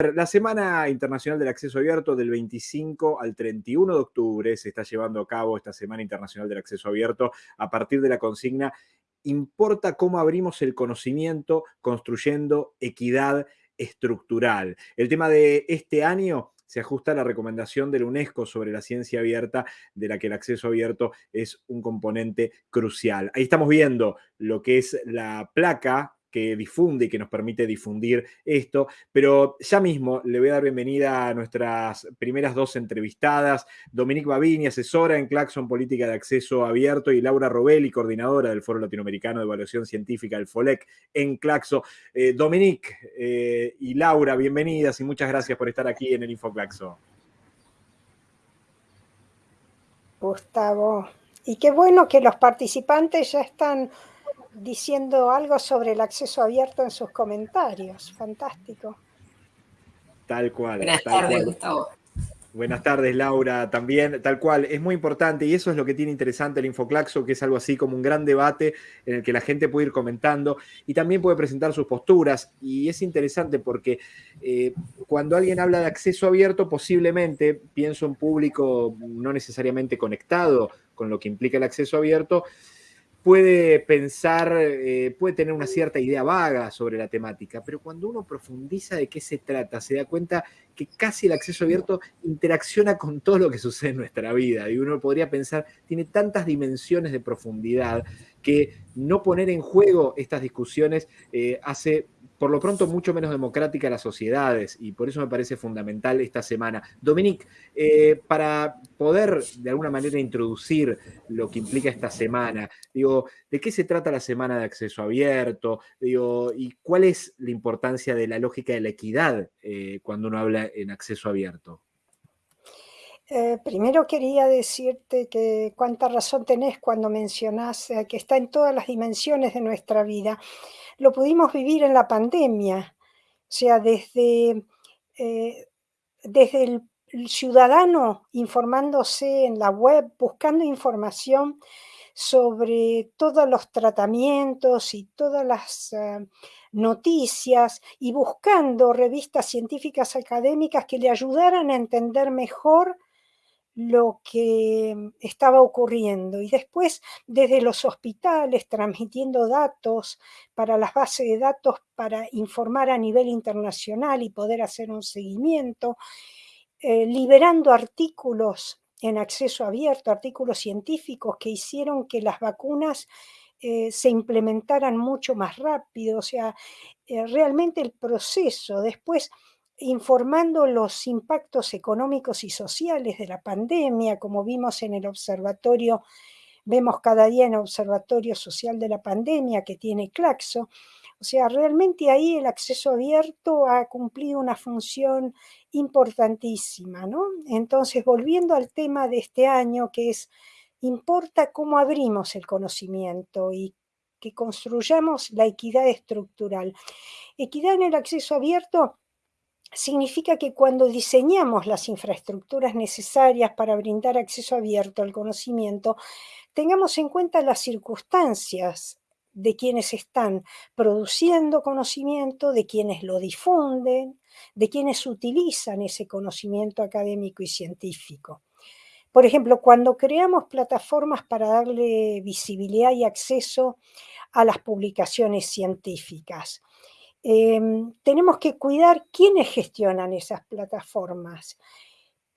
La Semana Internacional del Acceso Abierto del 25 al 31 de octubre se está llevando a cabo esta Semana Internacional del Acceso Abierto a partir de la consigna Importa cómo abrimos el conocimiento construyendo equidad estructural. El tema de este año se ajusta a la recomendación de la UNESCO sobre la ciencia abierta, de la que el acceso abierto es un componente crucial. Ahí estamos viendo lo que es la placa que difunde y que nos permite difundir esto. Pero ya mismo le voy a dar bienvenida a nuestras primeras dos entrevistadas, Dominique Babini, asesora en Claxon Política de Acceso Abierto, y Laura Robelli, coordinadora del Foro Latinoamericano de Evaluación Científica, el FOLEC, en Claxo. Eh, Dominique eh, y Laura, bienvenidas y muchas gracias por estar aquí en el InfoClaxo. Gustavo, y qué bueno que los participantes ya están diciendo algo sobre el acceso abierto en sus comentarios. Fantástico. Tal cual. Buenas tardes, Gustavo. Buenas tardes, Laura, también, tal cual, es muy importante y eso es lo que tiene interesante el Infoclaxo, que es algo así como un gran debate en el que la gente puede ir comentando y también puede presentar sus posturas y es interesante porque eh, cuando alguien habla de acceso abierto, posiblemente, pienso en público no necesariamente conectado con lo que implica el acceso abierto, puede pensar, eh, puede tener una cierta idea vaga sobre la temática, pero cuando uno profundiza de qué se trata, se da cuenta que casi el acceso abierto interacciona con todo lo que sucede en nuestra vida. Y uno podría pensar, tiene tantas dimensiones de profundidad que no poner en juego estas discusiones eh, hace por lo pronto mucho menos democrática las sociedades y por eso me parece fundamental esta semana. Dominique, eh, para poder de alguna manera introducir lo que implica esta semana, digo, ¿de qué se trata la semana de acceso abierto? Digo, ¿y cuál es la importancia de la lógica de la equidad eh, cuando uno habla en acceso abierto? Eh, primero quería decirte que cuánta razón tenés cuando mencionás que está en todas las dimensiones de nuestra vida lo pudimos vivir en la pandemia, o sea, desde, eh, desde el, ciudadano informándose en la web, buscando información sobre todos los tratamientos y todas las eh, noticias y buscando revistas científicas académicas que le ayudaran a entender mejor lo que estaba ocurriendo. Y después desde los hospitales transmitiendo datos para las bases de datos para informar a nivel internacional y poder hacer un seguimiento, eh, liberando artículos en acceso abierto, artículos científicos que hicieron que las vacunas eh, se implementaran mucho más rápido, o sea, eh, realmente el proceso después informando los impactos económicos y sociales de la pandemia, como vimos en el observatorio, vemos cada día en el observatorio social de la pandemia que tiene Claxo. O sea, realmente ahí el acceso abierto ha cumplido una función importantísima, ¿no? Entonces, volviendo al tema de este año, que es, importa cómo abrimos el conocimiento y que construyamos la equidad estructural. Equidad en el acceso abierto significa que cuando diseñamos las infraestructuras necesarias para brindar acceso abierto al conocimiento, tengamos en cuenta las circunstancias de quienes están produciendo conocimiento, de quienes lo difunden, de quienes utilizan ese conocimiento académico y científico. Por ejemplo, cuando creamos plataformas para darle visibilidad y acceso a las publicaciones científicas, Em, tenemos que cuidar quiénes gestionan esas plataformas,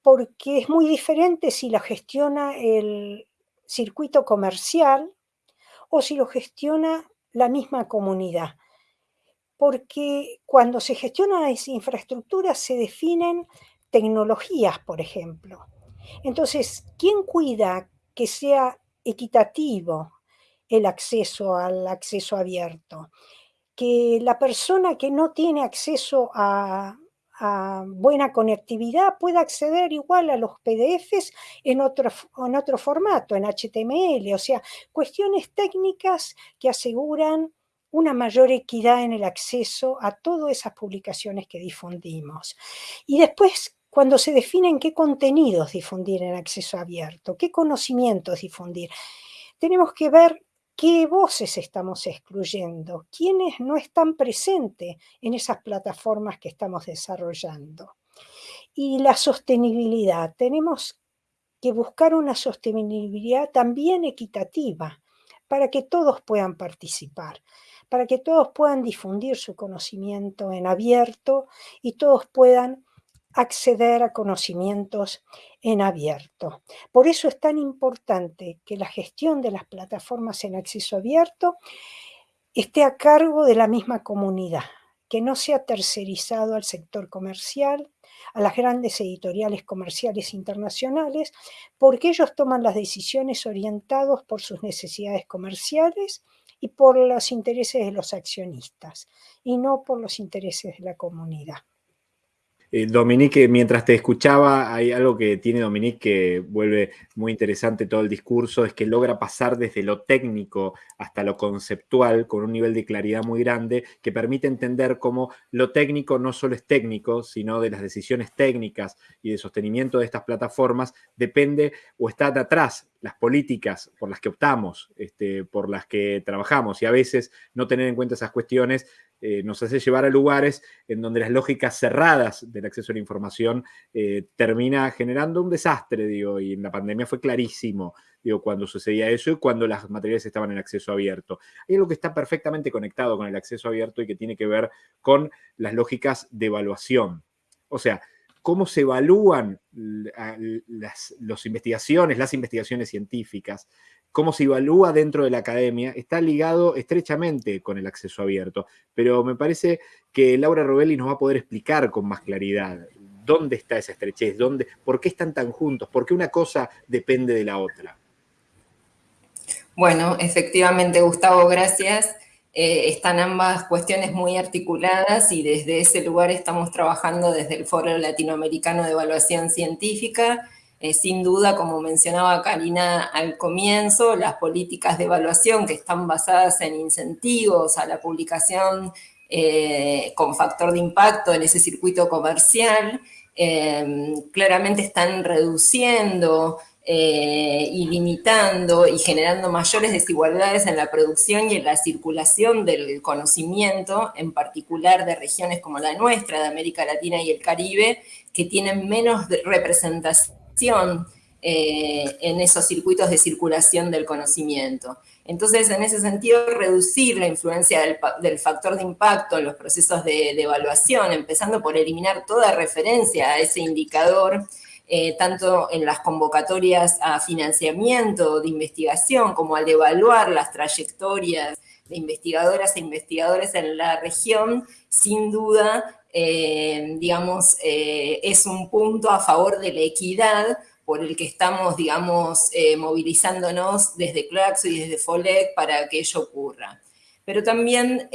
porque es muy diferente si lo gestiona el circuito comercial o si lo gestiona la misma comunidad. Porque cuando se gestionan las infraestructuras se definen tecnologías, por ejemplo. Entonces, ¿quién cuida que sea equitativo el acceso al acceso abierto? que la persona que no tiene acceso a, buena conectividad pueda acceder igual a los PDFs en otro, en otro formato, en HTML, o sea, cuestiones técnicas que aseguran una mayor equidad en el acceso a todas esas publicaciones que difundimos. Y después, cuando se definen qué contenidos difundir en acceso abierto, qué conocimientos difundir, tenemos que ver ¿Qué voces estamos excluyendo? ¿Quiénes no están presentes en esas plataformas que estamos desarrollando? Y la sostenibilidad. Tenemos que buscar una sostenibilidad también equitativa para que todos puedan participar, para que todos puedan difundir su conocimiento en abierto y todos puedan acceder a conocimientos en abierto. Por eso es tan importante que la gestión de las plataformas en acceso abierto esté a cargo de la misma comunidad, que no sea tercerizado al sector comercial, a las grandes editoriales comerciales internacionales, porque ellos toman las decisiones orientados por sus necesidades comerciales y por los intereses de los accionistas, y no por los intereses de la comunidad. Eh, Dominique, mientras te escuchaba, hay algo que tiene Dominique que vuelve muy interesante todo el discurso, es que logra pasar desde lo técnico hasta lo conceptual con un nivel de claridad muy grande que permite entender cómo lo técnico no solo es técnico, sino de las decisiones técnicas y de sostenimiento de estas plataformas depende o está de atrás las políticas por las que optamos, este, por las que trabajamos. Y a veces no tener en cuenta esas cuestiones eh, nos hace llevar a lugares en donde las lógicas cerradas del acceso a la información eh, termina generando un desastre, digo, y en la pandemia fue clarísimo, digo, cuando sucedía eso y cuando las materiales estaban en acceso abierto. Hay algo que está perfectamente conectado con el acceso abierto y que tiene que ver con las lógicas de evaluación. O sea, cómo se evalúan las investigaciones, las investigaciones científicas, cómo se evalúa dentro de la academia, está ligado estrechamente con el acceso abierto. Pero me parece que Laura Robelli nos va a poder explicar con más claridad dónde está esa estrechez, dónde, por qué están tan juntos, por qué una cosa depende de la otra. Bueno, efectivamente, Gustavo, gracias. Eh, están ambas cuestiones muy articuladas y desde ese lugar estamos trabajando desde el Foro Latinoamericano de Evaluación Científica. Eh, sin duda, como mencionaba Karina al comienzo, las políticas de evaluación que están basadas en incentivos a la publicación eh, con factor de impacto en ese circuito comercial, claramente están reduciendo eh, y limitando y generando mayores desigualdades en la producción y en la circulación del conocimiento, en particular de regiones como la nuestra, de América Latina y el Caribe, que tienen menos representación eh, en esos circuitos de circulación del conocimiento. Entonces, en ese sentido, reducir la influencia del, factor de impacto en los procesos de, evaluación, empezando por eliminar toda referencia a ese indicador, eh, tanto en las convocatorias a financiamiento de investigación como al evaluar las trayectorias de investigadoras e investigadores en la región, sin duda, eh, digamos, eh, es un punto a favor de la equidad por el que estamos, digamos, movilizándonos desde Claxo y desde FOLEC para que ello ocurra. Pero también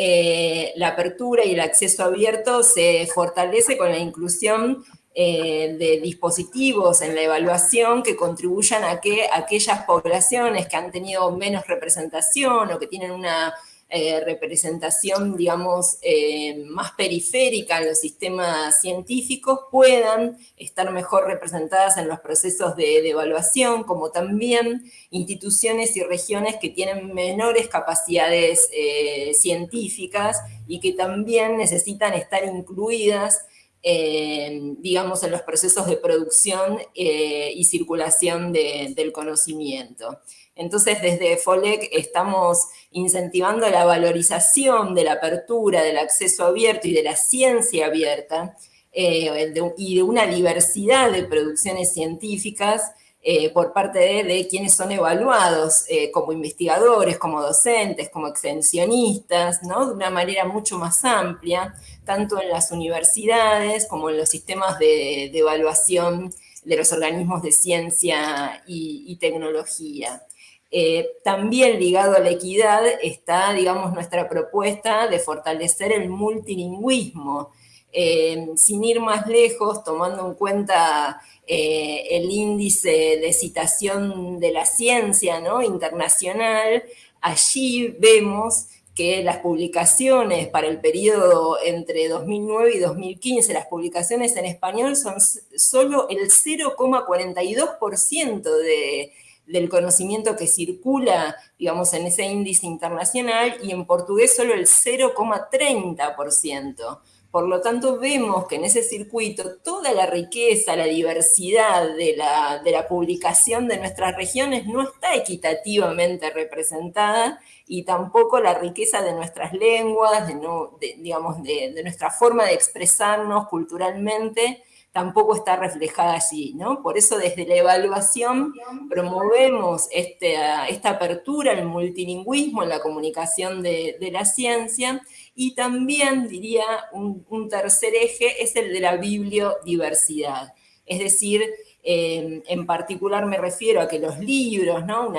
la apertura y el acceso abierto se fortalece con la inclusión eh, de dispositivos en la evaluación que contribuyan a que aquellas poblaciones que han tenido menos representación o que tienen una eh, representación, digamos, eh, más periférica en los sistemas científicos puedan estar mejor representadas en los procesos de, de, evaluación, como también instituciones y regiones que tienen menores capacidades científicas y que también necesitan estar incluidas digamos, en los procesos de producción eh, y circulación del conocimiento. Entonces, desde FOLEC estamos incentivando la valorización de la apertura, del acceso abierto y de la ciencia abierta, eh, y de una diversidad de producciones científicas eh, por parte de, quienes son evaluados como investigadores, como docentes, como extensionistas, ¿no? de una manera mucho más amplia, tanto en las universidades como en los sistemas de, evaluación de los organismos de ciencia y, tecnología. Eh, también ligado a la equidad está, digamos, nuestra propuesta de fortalecer el multilingüismo, eh, sin ir más lejos, tomando en cuenta eh, el índice de citación de la ciencia internacional, allí vemos que las publicaciones para el periodo entre 2009 y 2015, las publicaciones en español son solo el 0,42% de, del conocimiento que circula, digamos, en ese índice internacional y en portugués solo el 0,30%. Por lo tanto, vemos que en ese circuito toda la riqueza, la diversidad de la, de la publicación de nuestras regiones no está equitativamente representada y tampoco la riqueza de nuestras lenguas, de, digamos, de, nuestra forma de expresarnos culturalmente, tampoco está reflejada allí, ¿no? Por eso desde la evaluación promovemos este, esta apertura al multilingüismo en la comunicación de, la ciencia y también, diría, un, tercer eje es el de la bibliodiversidad. Es decir, eh, en particular me refiero a que los libros, ¿no?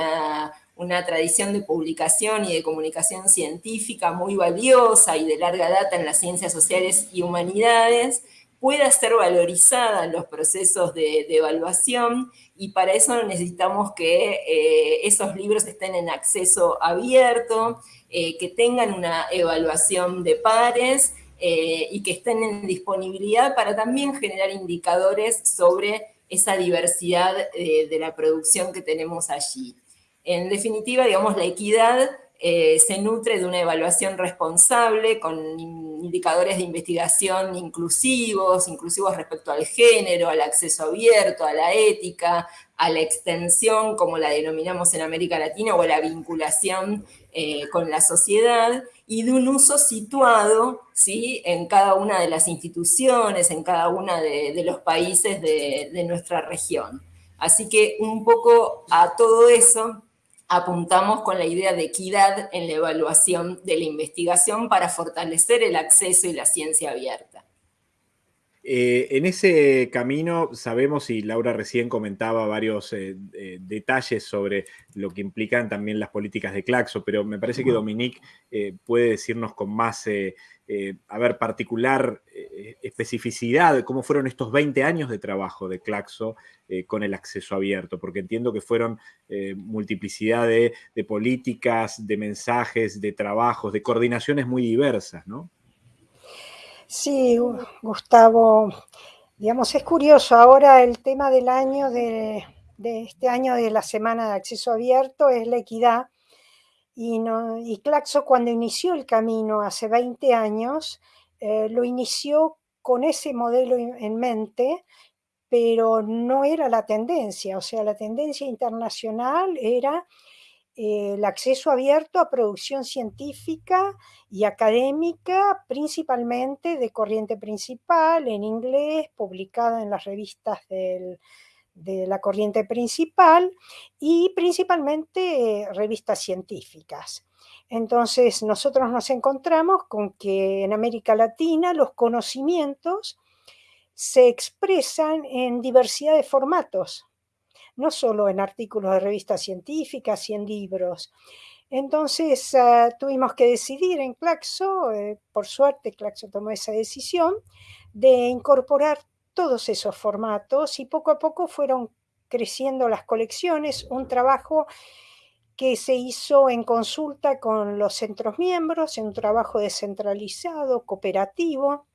Una tradición de publicación y de comunicación científica muy valiosa y de larga data en las ciencias sociales y humanidades, pueda ser valorizada en los procesos de, evaluación y para eso necesitamos que eh, esos libros estén en acceso abierto, eh, que tengan una evaluación de pares eh, y que estén en disponibilidad para también generar indicadores sobre esa diversidad de la producción que tenemos allí. En definitiva, digamos, la equidad eh, se nutre de una evaluación responsable con indicadores de investigación inclusivos, inclusivos respecto al género, al acceso abierto, a la ética, a la extensión, como la denominamos en América Latina, o a la vinculación eh, con la sociedad, y de un uso situado ¿sí? en cada una de las instituciones, en cada uno de, los países de nuestra región. Así que un poco a todo eso apuntamos con la idea de equidad en la evaluación de la investigación para fortalecer el acceso y la ciencia abierta. Eh, en ese camino sabemos, y Laura recién comentaba varios eh, eh, detalles sobre lo que implican también las políticas de Claxo, pero me parece que Dominique puede decirnos con más, a ver, particular especificidad de cómo fueron estos 20 años de trabajo de Claxo con el acceso abierto, porque entiendo que fueron multiplicidad de, de políticas, de mensajes, de trabajos, de coordinaciones muy diversas, ¿no? Sí, Gustavo, digamos, es curioso, ahora el tema del año de, este año de la Semana de Acceso Abierto es la equidad. Y, Claxo cuando inició el camino hace 20 años, eh, lo inició con ese modelo en mente, pero no era la tendencia, o sea, la tendencia internacional era el acceso abierto a producción científica y académica, principalmente de corriente principal, en inglés, publicada en las revistas de la corriente principal y principalmente eh, revistas científicas. Entonces, nosotros nos encontramos con que en América Latina los conocimientos se expresan en diversidad de formatos, no solo en artículos de revistas científicas y en libros. Entonces ah, tuvimos que decidir en Claxo, eh, por suerte Claxo tomó esa decisión, de incorporar todos esos formatos y poco a poco fueron creciendo las colecciones, un trabajo que se hizo en consulta con los centros miembros, en un trabajo descentralizado, cooperativo.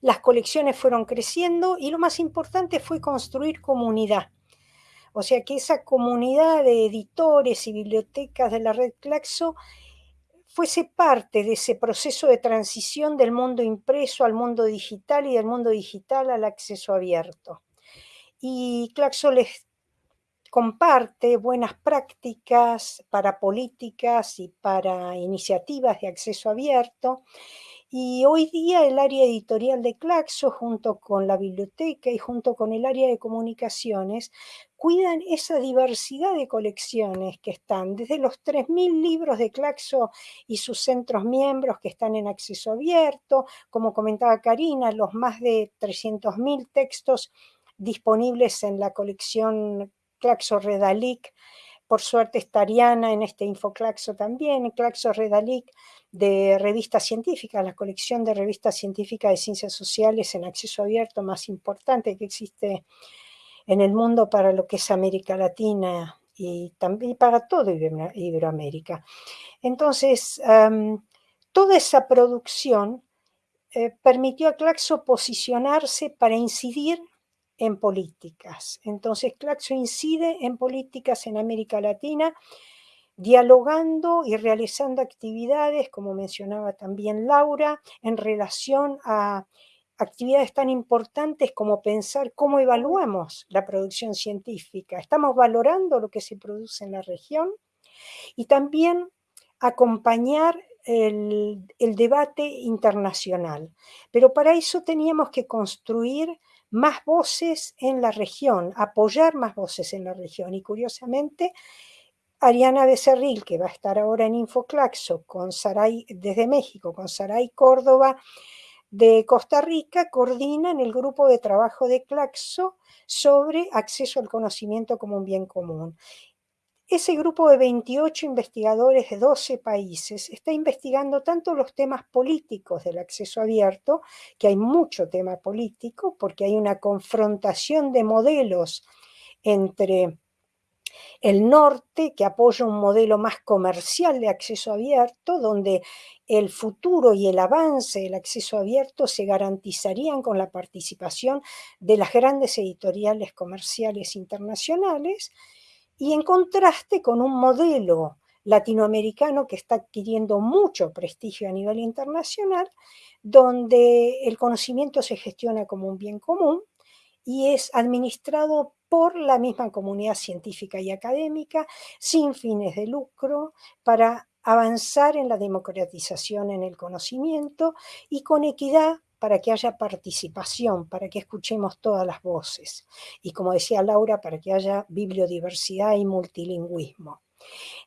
Las colecciones fueron creciendo y lo más importante fue construir comunidad. O sea que esa comunidad de editores y bibliotecas de la red Claxo fuese parte de ese proceso de transición del mundo impreso al mundo digital y del mundo digital al acceso abierto. Y Claxo les comparte buenas prácticas para políticas y para iniciativas de acceso abierto y hoy día el área editorial de Claxo, junto con la biblioteca y junto con el área de comunicaciones, cuidan esa diversidad de colecciones que están, desde los 3.000 libros de Claxo y sus centros miembros que están en acceso abierto, como comentaba Karina, los más de 300.000 textos disponibles en la colección Claxo Redalic, por suerte está Ariana en este Infoclaxo también, Claxo Redalic de revistas científicas, la colección de revistas científicas de ciencias sociales en acceso abierto más importante que existe en el mundo para lo que es América Latina y también para todo Iberoamérica. Entonces, toda esa producción eh, permitió a Claxo posicionarse para incidir en políticas. Entonces, Claxo incide en políticas en América Latina, dialogando y realizando actividades, como mencionaba también Laura, en relación a actividades tan importantes como pensar cómo evaluamos la producción científica. Estamos valorando lo que se produce en la región y también acompañar el, debate internacional. Pero para eso teníamos que construir más voces en la región, apoyar más voces en la región. Y curiosamente, Ariana Becerril, que va a estar ahora en Infoclaxo con Saray, desde México, con Saray Córdoba de Costa Rica, coordina en el grupo de trabajo de Claxo sobre acceso al conocimiento como un bien común. Ese grupo de 28 investigadores de 12 países está investigando tanto los temas políticos del acceso abierto, que hay mucho tema político, porque hay una confrontación de modelos entre el norte, que apoya un modelo más comercial de acceso abierto, donde el futuro y el avance del acceso abierto se garantizarían con la participación de las grandes editoriales comerciales internacionales, y en contraste con un modelo latinoamericano que está adquiriendo mucho prestigio a nivel internacional, donde el conocimiento se gestiona como un bien común y es administrado por la misma comunidad científica y académica, sin fines de lucro, para avanzar en la democratización en el conocimiento y con equidad para que haya participación, para que escuchemos todas las voces. Y como decía Laura, para que haya bibliodiversidad y multilingüismo.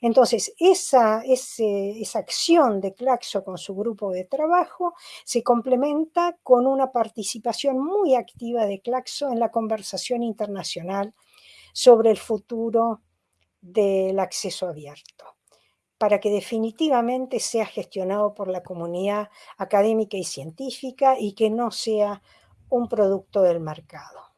Entonces, esa, esa acción de Claxo con su grupo de trabajo se complementa con una participación muy activa de Claxo en la conversación internacional sobre el futuro del acceso abierto para que definitivamente sea gestionado por la comunidad académica y científica y que no sea un producto del mercado.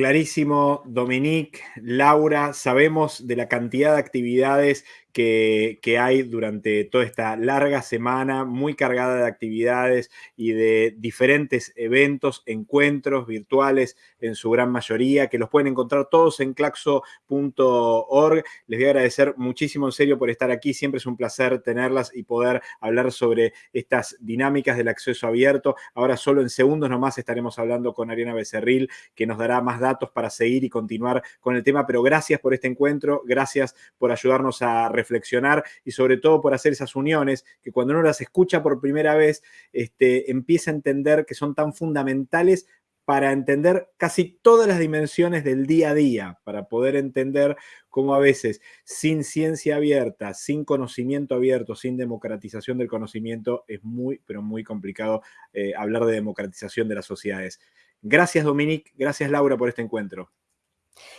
Clarísimo, Dominique, Laura, sabemos de la cantidad de actividades que, hay durante toda esta larga semana, muy cargada de actividades y de diferentes eventos, encuentros virtuales en su gran mayoría, que los pueden encontrar todos en claxo.org. Les voy a agradecer muchísimo en serio por estar aquí, siempre es un placer tenerlas y poder hablar sobre estas dinámicas del acceso abierto. Ahora solo en segundos nomás estaremos hablando con Ariana Becerril, que nos dará más datos para seguir y continuar con el tema, pero gracias por este encuentro, gracias por ayudarnos a reflexionar y sobre todo por hacer esas uniones que cuando uno las escucha por primera vez, este, empieza a entender que son tan fundamentales para entender casi todas las dimensiones del día a día, para poder entender cómo a veces sin ciencia abierta, sin conocimiento abierto, sin democratización del conocimiento, es muy, pero muy complicado eh, hablar de democratización de las sociedades. Gracias Dominique, gracias Laura por este encuentro.